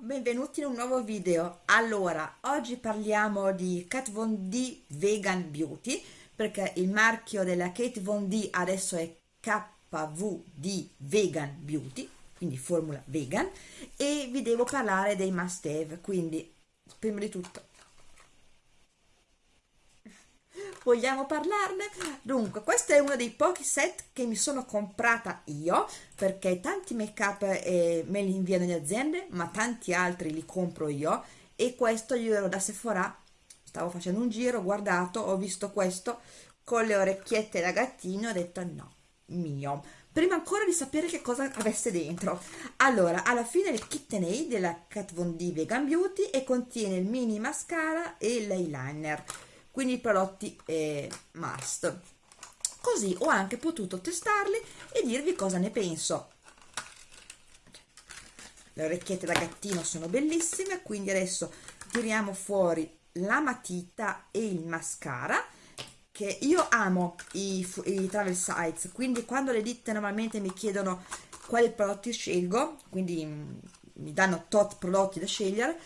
Benvenuti in un nuovo video. Allora, oggi parliamo di Kat Von D Vegan Beauty perché il marchio della Kate Von D adesso è KVD Vegan Beauty, quindi formula vegan e vi devo parlare dei must have, quindi prima di tutto vogliamo parlarne? Dunque, questo è uno dei pochi set che mi sono comprata io, perché tanti make up eh, me li inviano le aziende, ma tanti altri li compro io, e questo io ero da Sephora, stavo facendo un giro, ho guardato, ho visto questo, con le orecchiette da gattino, ho detto no, mio, prima ancora di sapere che cosa avesse dentro. Allora, alla fine il KitchenAid della Kat Von D Vegan Beauty e contiene il mini mascara e l'eyeliner quindi i prodotti eh, must. Così ho anche potuto testarli e dirvi cosa ne penso. Le orecchiette da gattino sono bellissime quindi adesso tiriamo fuori la matita e il mascara che io amo i, i travel sites quindi quando le ditte normalmente mi chiedono quali prodotti scelgo quindi mm, mi danno tot prodotti da scegliere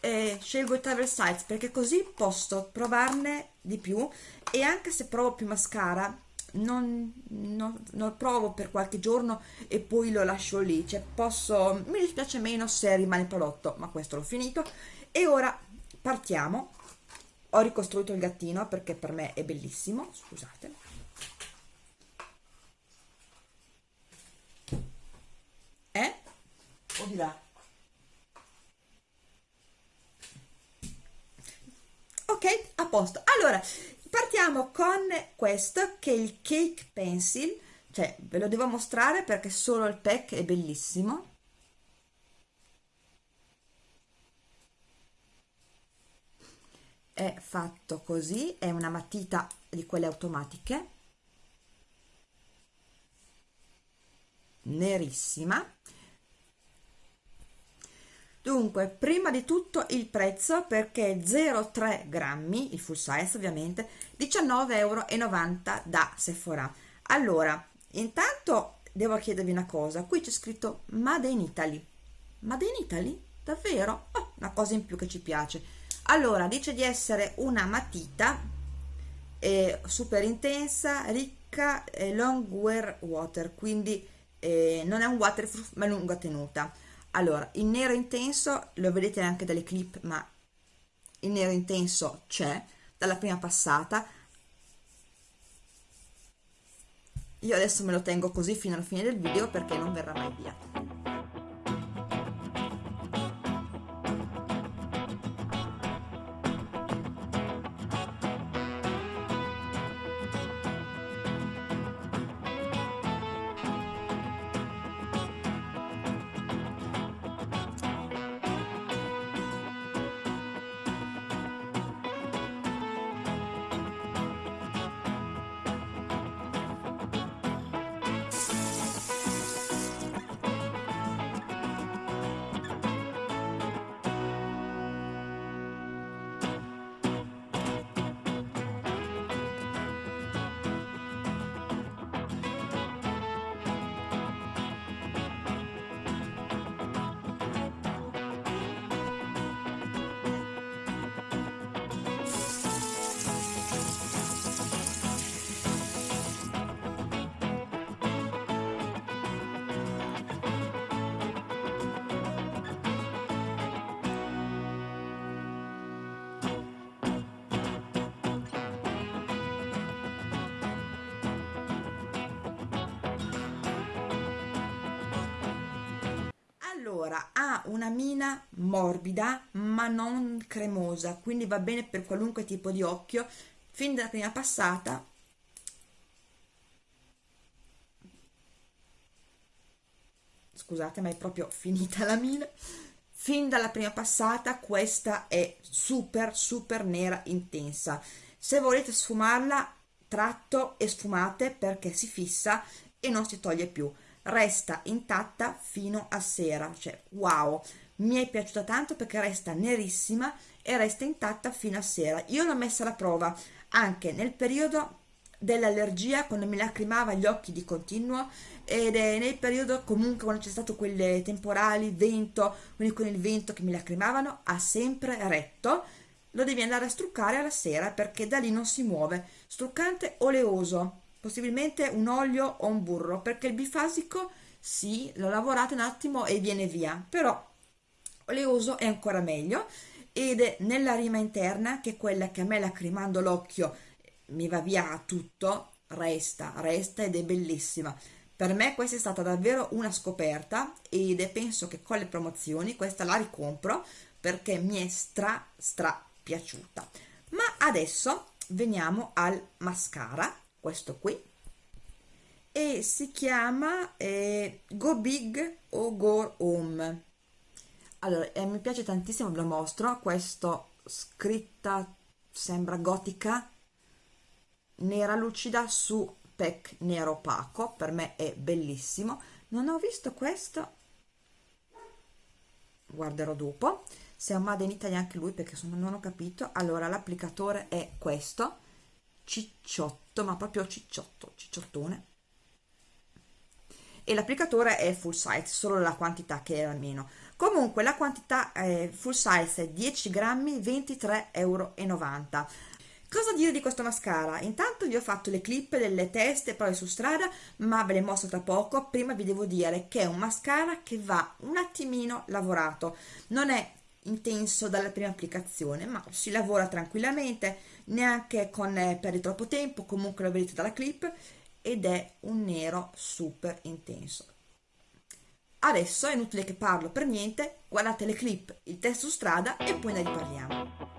eh, scelgo i travel sites perché così posso provarne di più. E anche se provo più mascara non, non, non provo per qualche giorno e poi lo lascio lì. Cioè posso mi dispiace meno se rimane il prodotto ma questo l'ho finito. E ora partiamo. Ho ricostruito il gattino perché per me è bellissimo scusate. Eh? o di là ok a posto. Allora partiamo con questo che è il cake pencil. Cioè ve lo devo mostrare perché solo il pack è bellissimo. È fatto così è una matita di quelle automatiche. Nerissima dunque prima di tutto il prezzo perché 0,3 grammi il full size ovviamente 19,90 euro da Sephora allora intanto devo chiedervi una cosa qui c'è scritto Made in Italy Made in Italy? davvero? Oh, una cosa in più che ci piace allora dice di essere una matita eh, super intensa ricca eh, long wear water quindi eh, non è un waterproof ma lunga tenuta allora il nero intenso lo vedete anche dalle clip ma il nero intenso c'è dalla prima passata. Io adesso me lo tengo così fino alla fine del video perché non verrà mai via ha una mina morbida ma non cremosa quindi va bene per qualunque tipo di occhio. Fin dalla prima passata scusate ma è proprio finita la mina. Fin dalla prima passata questa è super super nera intensa. Se volete sfumarla tratto e sfumate perché si fissa e non si toglie più resta intatta fino a sera cioè wow mi è piaciuta tanto perché resta nerissima e resta intatta fino a sera io l'ho messa alla prova anche nel periodo dell'allergia quando mi lacrimava gli occhi di continuo ed è nel periodo comunque quando c'è stato quelle temporali, vento, quindi con il vento che mi lacrimavano, ha sempre retto. Lo devi andare a struccare alla sera perché da lì non si muove. Struccante oleoso, possibilmente un olio o un burro, perché il bifasico sì, l'ho lavorato un attimo e viene via, però oleoso è ancora meglio. Ed è nella rima interna che è quella che a me lacrimando l'occhio mi va via tutto, resta, resta ed è bellissima. Per me questa è stata davvero una scoperta ed penso che con le promozioni questa la ricompro perché mi è stra stra piaciuta. Ma adesso veniamo al mascara, questo qui, e si chiama eh, Go Big o Go Home. Allora, eh, mi piace tantissimo, ve lo mostro, questo scritta sembra gotica, nera lucida su pack nero opaco per me è bellissimo non ho visto questo guarderò dopo se è un Made in Italy anche lui perché sono, non ho capito allora l'applicatore è questo cicciotto ma proprio cicciotto cicciottone e l'applicatore è full size solo la quantità che era meno comunque la quantità eh, full size è 10 grammi 23,90 euro Cosa dire di questo mascara? Intanto vi ho fatto le clip delle teste poi su strada, ma ve le mostro tra poco. Prima vi devo dire che è un mascara che va un attimino lavorato. Non è intenso dalla prima applicazione, ma si lavora tranquillamente, neanche con eh, per troppo tempo, comunque lo vedete dalla clip, ed è un nero super intenso. Adesso è inutile che parlo per niente, guardate le clip, il test su strada e poi ne riparliamo.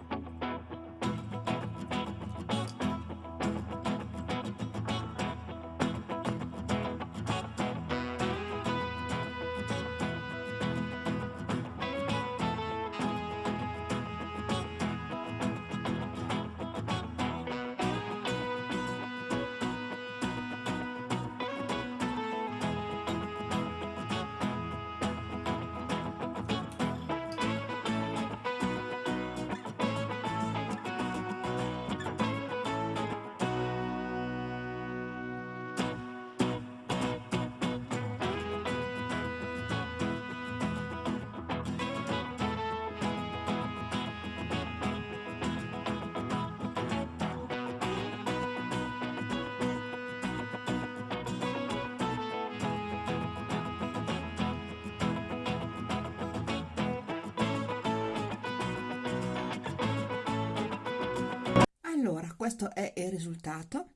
Questo è il risultato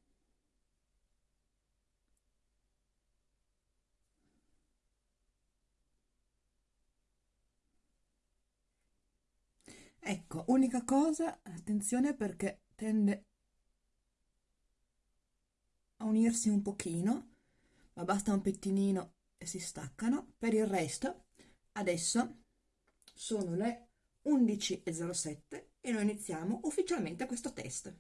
ecco unica cosa attenzione perché tende a unirsi un pochino ma basta un pettinino e si staccano per il resto adesso sono le 11.07 e noi iniziamo ufficialmente questo test.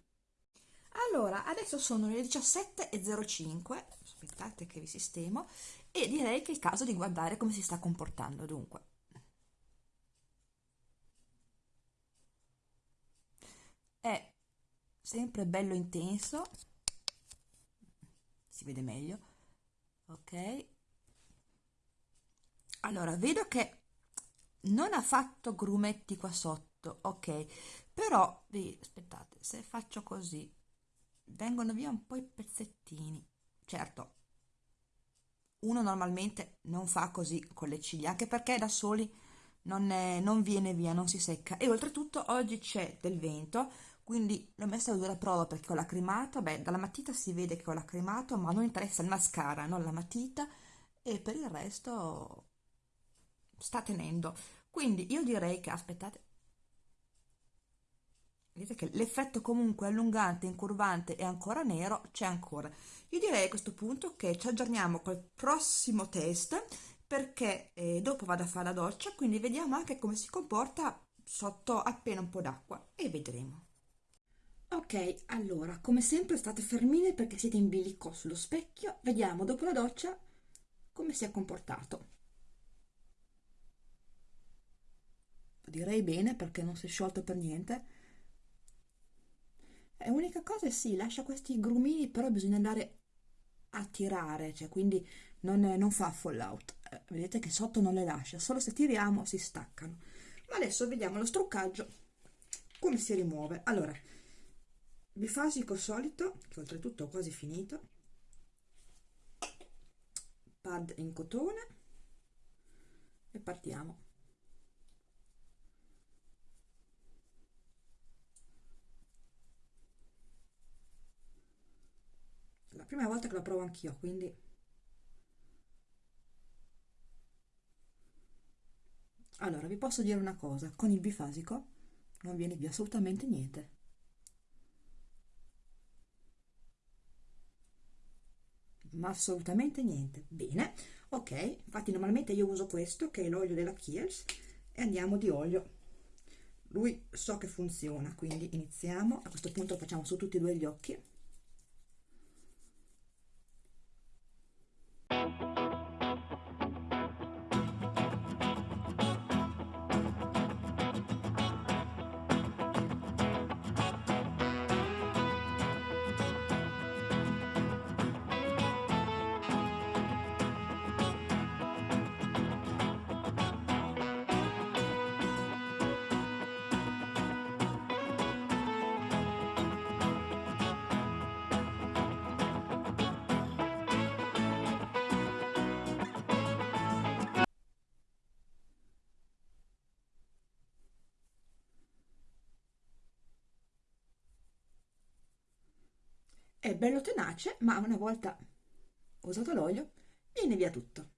Allora, adesso sono le 17.05, aspettate che vi sistemo, e direi che è il caso di guardare come si sta comportando, dunque. È sempre bello intenso, si vede meglio, ok? Allora, vedo che non ha fatto grumetti qua sotto, ok però aspettate se faccio così vengono via un po' i pezzettini. Certo uno normalmente non fa così con le ciglia anche perché da soli non, è, non viene via non si secca. E oltretutto oggi c'è del vento quindi l'ho messa a due la prova perché ho lacrimato. Beh dalla matita si vede che ho lacrimato ma non interessa il mascara non la matita. E per il resto sta tenendo. Quindi io direi che aspettate vedete che l'effetto comunque allungante, incurvante e ancora nero c'è ancora. Io direi a questo punto che ci aggiorniamo col prossimo test perché eh, dopo vado a fare la doccia, quindi vediamo anche come si comporta sotto appena un po' d'acqua e vedremo. Ok, allora, come sempre state fermine perché siete in bilico sullo specchio, vediamo dopo la doccia come si è comportato. Direi bene perché non si è sciolto per niente è unica cosa è sì, lascia questi grumini, però bisogna andare a tirare, cioè quindi non, non fa fallout. Eh, vedete che sotto non le lascia, solo se tiriamo si staccano. Ma adesso vediamo lo struccaggio, come si rimuove. Allora, bifasico solito, che oltretutto ho quasi finito, pad in cotone e partiamo. La prima volta che la provo anch'io, quindi Allora, vi posso dire una cosa, con il bifasico non viene via assolutamente niente. Ma assolutamente niente. Bene, ok, infatti normalmente io uso questo, che è l'olio della Kiehl's, e andiamo di olio. Lui so che funziona, quindi iniziamo. A questo punto facciamo su tutti e due gli occhi. È bello tenace ma una volta usato l'olio viene via tutto.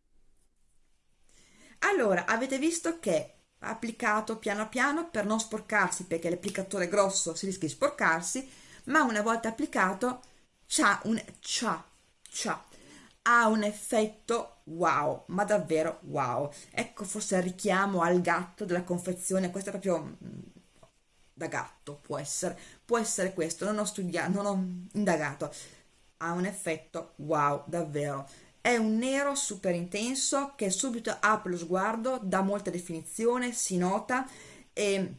Allora avete visto che applicato piano piano per non sporcarsi perché l'applicatore grosso si rischia di sporcarsi ma una volta applicato c'ha un c'ha c'ha. Ha un effetto wow ma davvero wow. Ecco forse il richiamo al gatto della confezione questo è proprio da gatto può essere, può essere questo, non ho studiato, non ho indagato, ha un effetto wow, davvero. È un nero super intenso che subito apre lo sguardo, dà molta definizione, si nota e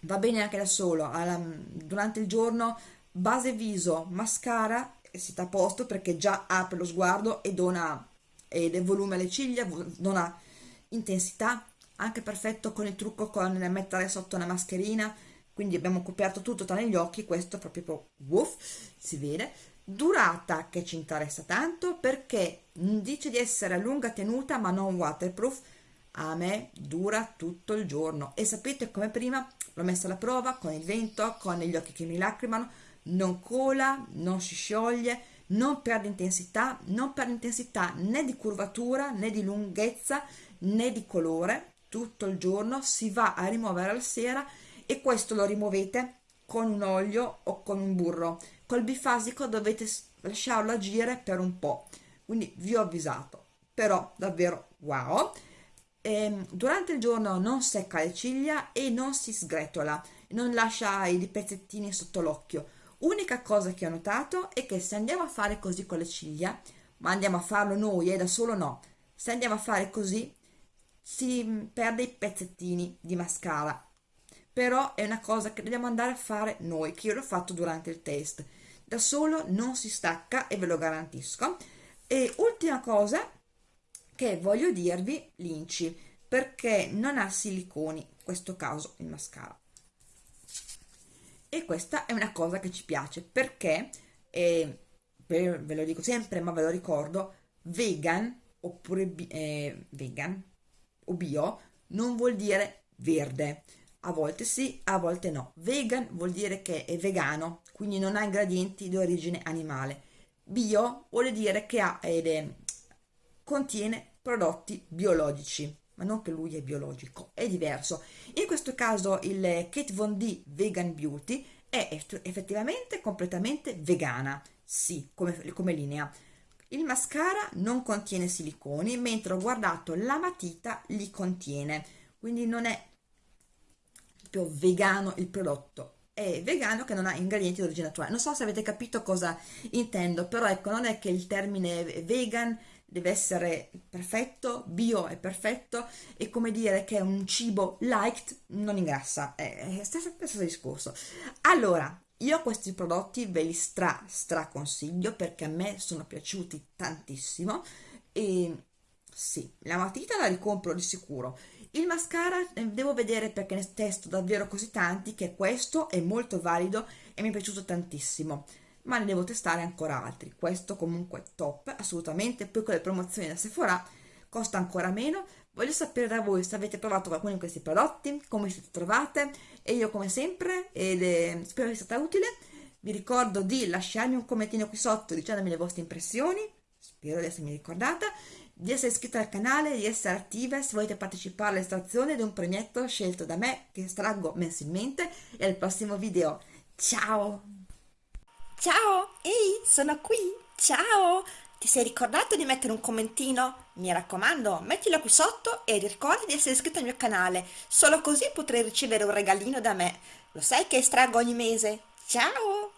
va bene anche da solo. Alla, durante il giorno, base viso, mascara, e siete a posto perché già apre lo sguardo e dona ed volume alle ciglia, dona intensità, anche perfetto con il trucco con mettere sotto una mascherina quindi abbiamo coperto tutto tranne gli occhi questo proprio woof, si vede. Durata che ci interessa tanto perché dice di essere a lunga tenuta ma non waterproof. A me dura tutto il giorno. E sapete come prima? L'ho messa alla prova con il vento con gli occhi che mi lacrimano. Non cola non si scioglie non perde intensità non perde intensità né di curvatura né di lunghezza né di colore. Tutto il giorno si va a rimuovere alla sera e questo lo rimuovete con un olio o con un burro. Col bifasico dovete lasciarlo agire per un po' quindi vi ho avvisato. Però davvero wow! E, ehm, durante il giorno non secca le ciglia e non si sgretola non lascia i pezzettini sotto l'occhio. Unica cosa che ho notato è che se andiamo a fare così con le ciglia ma andiamo a farlo noi e eh, da solo no se andiamo a fare così si perde i pezzettini di mascara però è una cosa che dobbiamo andare a fare noi, che io l'ho fatto durante il test. Da solo non si stacca e ve lo garantisco. E ultima cosa che voglio dirvi, l'inci, perché non ha siliconi, in questo caso il mascara. E questa è una cosa che ci piace, perché, eh, ve lo dico sempre, ma ve lo ricordo, vegan oppure eh, vegan o bio non vuol dire verde a volte sì, a volte no. Vegan vuol dire che è vegano, quindi non ha ingredienti di origine animale. Bio vuol dire che ha ed è, contiene prodotti biologici, ma non che lui è biologico, è diverso. In questo caso il Kate Von D Vegan Beauty è effettivamente completamente vegana, sì, come, come linea. Il mascara non contiene siliconi, mentre ho guardato la matita li contiene, quindi non è proprio vegano il prodotto è vegano che non ha ingredienti di origine naturale non so se avete capito cosa intendo però ecco non è che il termine vegan deve essere perfetto, bio è perfetto e come dire che un cibo liked non ingrassa, è, è stesso, stesso discorso. Allora, io questi prodotti ve li stra stra perché a me sono piaciuti tantissimo e sì, la matita la ricompro di sicuro. Il mascara eh, devo vedere perché ne testo davvero così tanti che questo è molto valido e mi è piaciuto tantissimo. Ma ne devo testare ancora altri. Questo comunque è top assolutamente. Poi con le promozioni da Sephora costa ancora meno. Voglio sapere da voi se avete provato qualcuno di questi prodotti come si trovate. E io come sempre ed è, spero sia stata utile. Vi ricordo di lasciarmi un commentino qui sotto dicendomi le vostre impressioni. Spero di essermi ricordata di essere iscritta al canale, di essere attive se volete partecipare all'estrazione di un premietto scelto da me che estraggo mensilmente e al prossimo video. Ciao! Ciao, ehi, sono qui, ciao! Ti sei ricordato di mettere un commentino? Mi raccomando, mettilo qui sotto e ricorda di essere iscritto al mio canale, solo così potrai ricevere un regalino da me. Lo sai che estraggo ogni mese? Ciao!